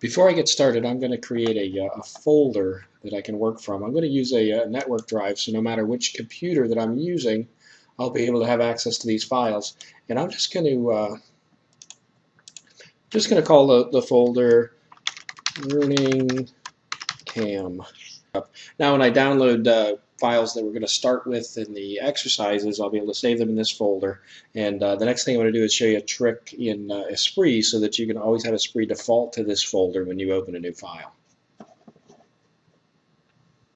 Before I get started, I'm going to create a, uh, a folder that I can work from. I'm going to use a, a, uh, network drive, so no matter which computer that I'm using, I'll be able to have access to these files. And I'm just going to uh, just going to call the, the folder learning cam. Now, when I download uh, files that we're going to start with in the exercises, I'll be able to save them in this folder. And uh, the next thing I'm going to do is show you a trick in uh, Esprit so that you can always have Esprit default to this folder when you open a new file.